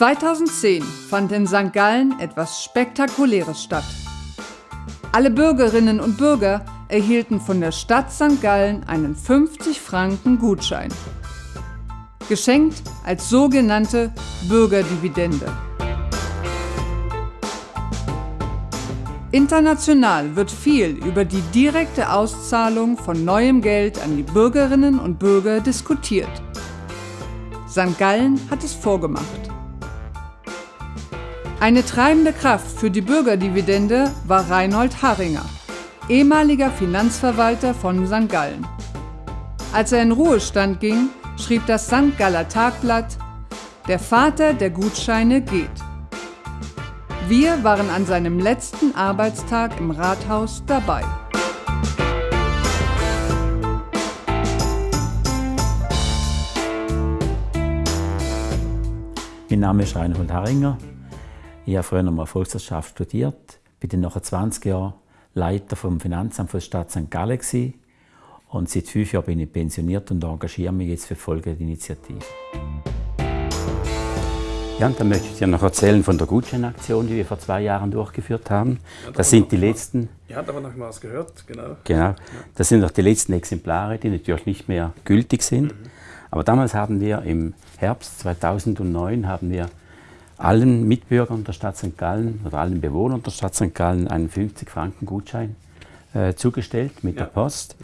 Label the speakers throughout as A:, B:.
A: 2010 fand in St. Gallen etwas Spektakuläres statt. Alle Bürgerinnen und Bürger erhielten von der Stadt St. Gallen einen 50 Franken Gutschein. Geschenkt als sogenannte Bürgerdividende. International wird viel über die direkte Auszahlung von neuem Geld an die Bürgerinnen und Bürger diskutiert. St. Gallen hat es vorgemacht. Eine treibende Kraft für die Bürgerdividende war Reinhold Haringer, ehemaliger Finanzverwalter von St. Gallen. Als er in Ruhestand ging, schrieb das St. Galler Tagblatt, der Vater der Gutscheine geht. Wir waren an seinem letzten Arbeitstag im Rathaus dabei.
B: Mein Name ist Reinhold Haringer. Ich habe früher noch mal Volkswirtschaft studiert, bin dann nach 20 Jahren Leiter vom Finanzamt der Stadt St. Gallen gewesen. und seit fünf Jahren bin ich pensioniert und engagiere mich jetzt für die Folgeinitiative. Ja, und dann möchte ich dir noch erzählen von der Gutscheinaktion, die wir vor zwei Jahren durchgeführt haben. Das sind die letzten.
C: Ihr habt aber noch mal was gehört, genau.
B: Genau. Das sind noch die letzten Exemplare, die natürlich nicht mehr gültig sind. Mhm. Aber damals haben wir im Herbst 2009 haben wir allen Mitbürgern der Stadt St. Gallen oder allen Bewohnern der Stadt St. Gallen einen 50-Franken-Gutschein äh, zugestellt mit ja. der Post.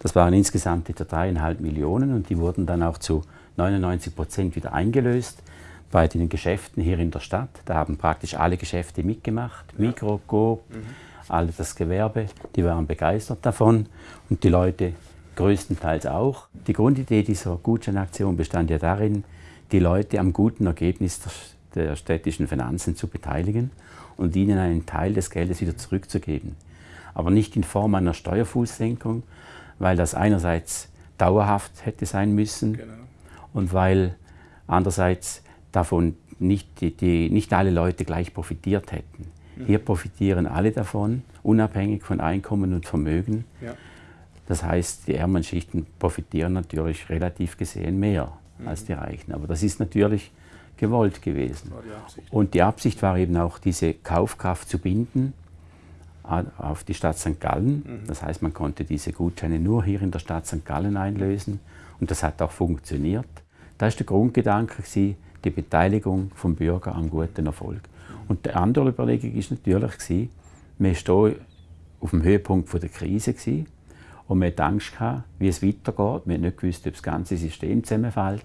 B: Das waren insgesamt etwa dreieinhalb Millionen und die wurden dann auch zu 99 Prozent wieder eingelöst bei den Geschäften hier in der Stadt. Da haben praktisch alle Geschäfte mitgemacht, ja. Mikro, Coop, mhm. alle das Gewerbe, die waren begeistert davon und die Leute größtenteils auch. Die Grundidee dieser Gutscheinaktion bestand ja darin, die Leute am guten Ergebnis der städtischen Finanzen zu beteiligen und ihnen einen Teil des Geldes wieder zurückzugeben. Aber nicht in Form einer Steuerfußsenkung, weil das einerseits dauerhaft hätte sein müssen genau. und weil andererseits davon nicht, die, die, nicht alle Leute gleich profitiert hätten. Mhm. Hier profitieren alle davon, unabhängig von Einkommen und Vermögen. Ja. Das heißt, die ärmeren Schichten profitieren natürlich relativ gesehen mehr mhm. als die Reichen. Aber das ist natürlich gewollt gewesen. Die und die Absicht war eben auch, diese Kaufkraft zu binden auf die Stadt St. Gallen. Mhm. Das heißt, man konnte diese Gutscheine nur hier in der Stadt St. Gallen einlösen und das hat auch funktioniert. Da ist der Grundgedanke, die Beteiligung vom Bürger am guten Erfolg. Und die andere Überlegung ist natürlich, wir stehen auf dem Höhepunkt der Krise und wir hatten Angst, wie es weitergeht. Wir haben nicht gewusst, ob das ganze System zusammenfällt.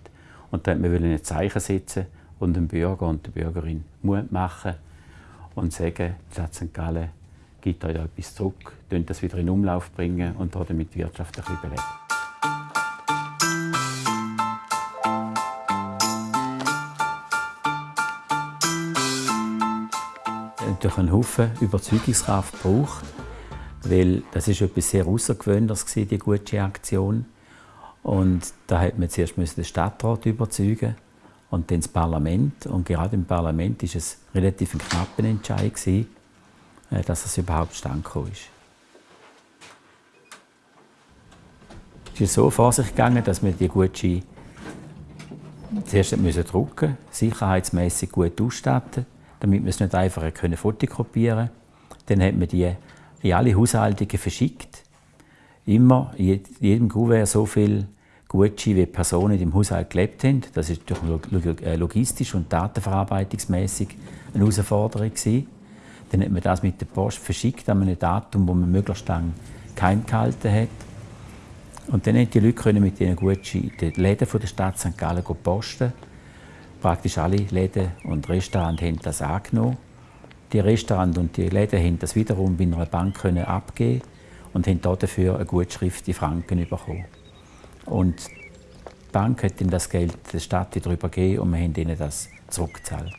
B: Und da wollten wir ein Zeichen setzen und dem Bürger und der Bürgerin Mut machen und sagen, die Stadt St. Gallen gibt euch etwas zurück, das wieder in Umlauf bringen und damit die Wirtschaft ein bisschen beleben. durch einen Haufen Überzeugungskraft braucht, weil das ist etwas sehr Außergewöhnliches die gute Aktion. Und da hat man zuerst den Stadtrat überzeugen und dann das Parlament. Und gerade im Parlament war es relativ ein knapper Entscheid, gewesen, äh, dass es überhaupt stand ist. Es ist so vor sich gegangen, dass wir die Gutscheine zuerst müssen drucken sicherheitsmäßig gut ausstatten, damit wir es nicht einfach können fotokopieren Dann hat man die in alle Haushaltungen verschickt. Immer in jedem Kuvert so viel Gucci wie Personen im Haushalt gelebt haben. Das ist äh, logistisch und datenverarbeitungsmäßig eine Herausforderung. Gewesen. Dann hat man das mit der Post verschickt an einem Datum, wo man möglichst lange kein gehalten hat. Und dann konnten die Leute mit diesen Gucci in den Läden der Stadt St. Gallen posten. Praktisch alle Läden und Restaurants haben das angenommen. Die Restaurants und die Läden haben das wiederum bei einer Bank abgeben und haben dafür eine Gutschrift in Franken bekommen. Und die Bank hat dann das Geld der Stadt wieder übergeben und wir haben ihnen das zurückgezahlt.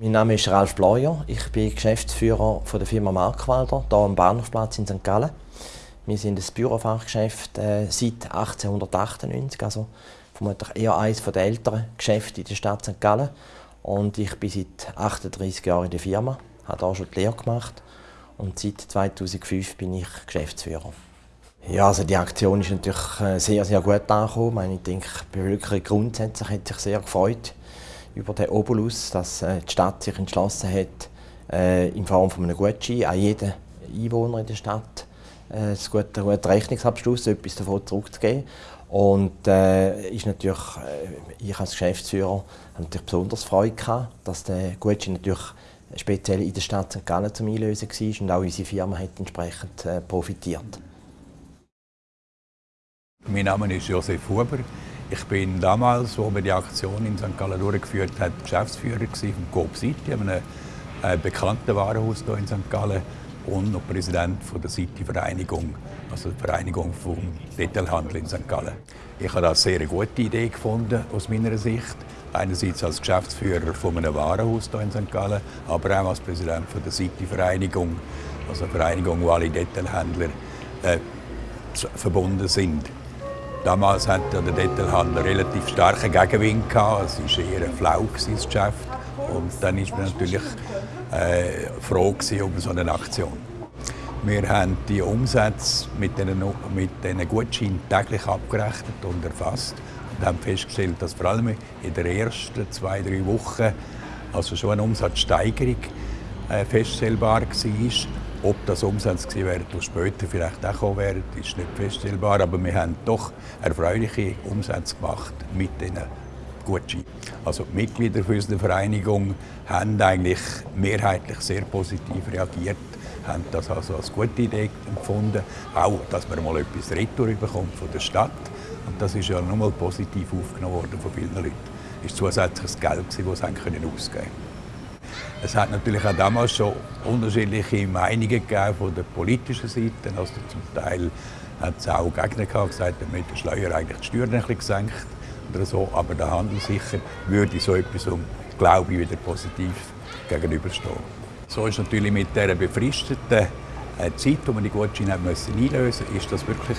D: Mein Name ist Ralf Bleuer. Ich bin Geschäftsführer von der Firma Markwalder hier am Bahnhofplatz in St. Gallen. Wir sind ein Bürofachgeschäft äh, seit 1898, also vermutlich eher eines der älteren Geschäfte in der Stadt St. Gallen. Und ich bin seit 38 Jahren in der Firma, habe auch schon die Lehre gemacht und seit 2005 bin ich Geschäftsführer. Ja, also die Aktion ist natürlich äh, sehr, sehr gut angekommen. Ich denke, die Bevölkerung grundsätzlich hat sich sehr gefreut über den Obolus, dass äh, die Stadt sich entschlossen hat, äh, in Form von einem Gutschein an jeden Einwohner in der Stadt einen guten, guten Rechnungsabschluss etwas davon zurückzugeben. Und äh, ist natürlich, ich als Geschäftsführer habe natürlich besonders Freude gehabt, dass der Gutschein natürlich speziell in der Stadt St. Gallen zum Einlösen war und auch unsere Firma hat entsprechend äh, profitiert.
E: Mein Name ist Josef Huber. Ich bin damals, als wir die Aktion in St. Gallen durchgeführt haben, Geschäftsführer von Coop City, einem äh, bekannten Warenhaus hier in St. Gallen und noch Präsident von der City-Vereinigung, also der Vereinigung vom Detailhandel in St. Gallen. Ich habe das sehr gute Idee gefunden, aus meiner Sicht. Einerseits als Geschäftsführer von einem Warenhaus hier in St. Gallen, aber auch als Präsident von der City-Vereinigung, also eine Vereinigung, wo alle Detailhändler äh, verbunden sind. Damals hatte der Detailhandel relativ starken Gegenwind gehabt. Es war eher flau das Geschäft. Und dann war man natürlich äh, froh um so eine Aktion. Wir haben die Umsätze mit diesen, mit Gutscheinen täglich abgerechnet und erfasst und haben festgestellt, dass vor allem in den ersten zwei, drei Wochen also schon eine Umsatzsteigerung äh, feststellbar war. Ob das Umsatz gewesen wäre, die später vielleicht auch kommen wären, ist nicht feststellbar. Aber wir haben doch erfreuliche Umsätze gemacht mit diesen Gutscheinen. Also die Mitglieder unserer Vereinigung haben eigentlich mehrheitlich sehr positiv reagiert, haben das also als gute Idee empfunden. Auch, dass man mal etwas Retour bekommt von der Stadt. Und das ist ja nochmal positiv aufgenommen worden von vielen Leuten. Es war zusätzliches Geld, das sie ausgeben können. Es hat natürlich auch damals schon unterschiedliche Meinungen von der politischen Seite. Also zum Teil hat es auch Gegner gehabt, gesagt, mit der Schleuer eigentlich die Steuern ein bisschen gesenkt oder so. Aber der Handel sicher würde so etwas, um, glaube ich, wieder positiv gegenüberstehen. So ist natürlich mit dieser befristeten äh, Zeit, wo man die Gutscheine einlösen musste, ist das wirklich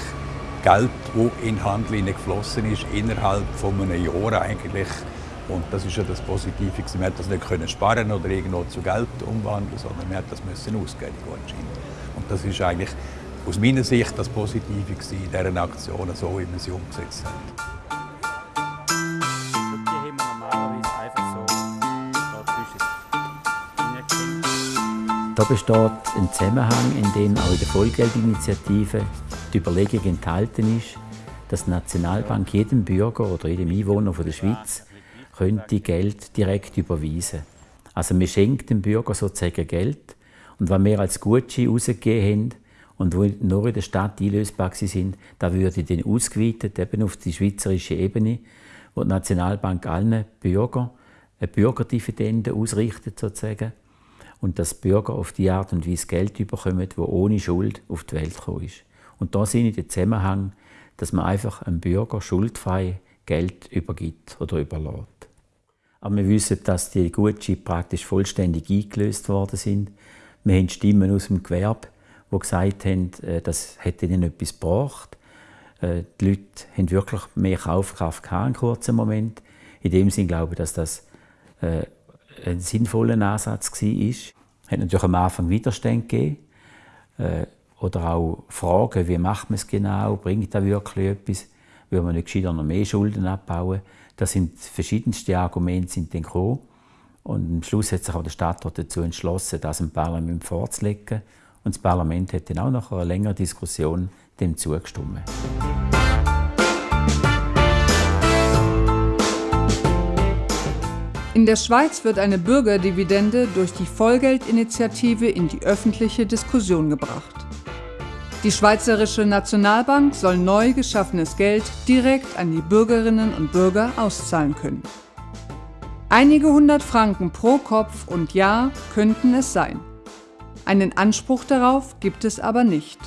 E: Geld, das in den Handel geflossen ist, innerhalb von einem Jahr eigentlich und das ist ja das Positive. Wir konnten das nicht sparen oder irgendwo zu Geld umwandeln, sondern wir mussten das müssen ausgeben, die Gutscheine. Und das ist eigentlich aus meiner Sicht das Positive in dieser Aktion, so wie wir sie umgesetzt haben.
B: Da besteht ein Zusammenhang, in dem auch in der Vollgeldinitiative die Überlegung enthalten ist, dass die Nationalbank jedem Bürger oder jedem Einwohner der Schweiz könnte Geld direkt überweisen. Also wir schenken dem Bürger sozusagen Geld und was wir als Gutschein rausgegeben haben und wo nur in der Stadt einlösbar sind, da würde dann ausgeweitet eben auf die schweizerische Ebene, wo die Nationalbank allen Bürgern eine Bürgerdividende ausrichtet sozusagen und dass Bürger auf die Art und Weise Geld bekommen, wo ohne Schuld auf die Welt gekommen ist. Und da sind in der Zusammenhang, dass man einfach einem Bürger schuldfrei Geld übergibt oder überlässt. Aber wir wissen, dass die Gutscheine praktisch vollständig eingelöst worden sind. Wir haben Stimmen aus dem Gewerbe, die gesagt haben, äh, das hätte ihnen etwas gebracht. Äh, die Leute haben wirklich mehr Kaufkraft gehabt, in kurzen Moment. In dem Sinne glaube ich, dass das äh, ein sinnvoller Ansatz war. Es hat natürlich am Anfang Widerstand gegeben. Oder auch Fragen, wie macht man es genau, bringt das wirklich etwas, will man nicht gescheiter noch mehr Schulden abbauen. Da sind verschiedenste Argumente sind dann gekommen. Und am Schluss hat sich auch der Stadtrat dazu entschlossen, das im Parlament vorzulegen. Und das Parlament hat dann auch nach einer längeren Diskussion dem zugestimmt.
A: In der Schweiz wird eine Bürgerdividende durch die Vollgeldinitiative in die öffentliche Diskussion gebracht. Die Schweizerische Nationalbank soll neu geschaffenes Geld direkt an die Bürgerinnen und Bürger auszahlen können. Einige hundert Franken pro Kopf und Jahr könnten es sein. Einen Anspruch darauf gibt es aber nicht.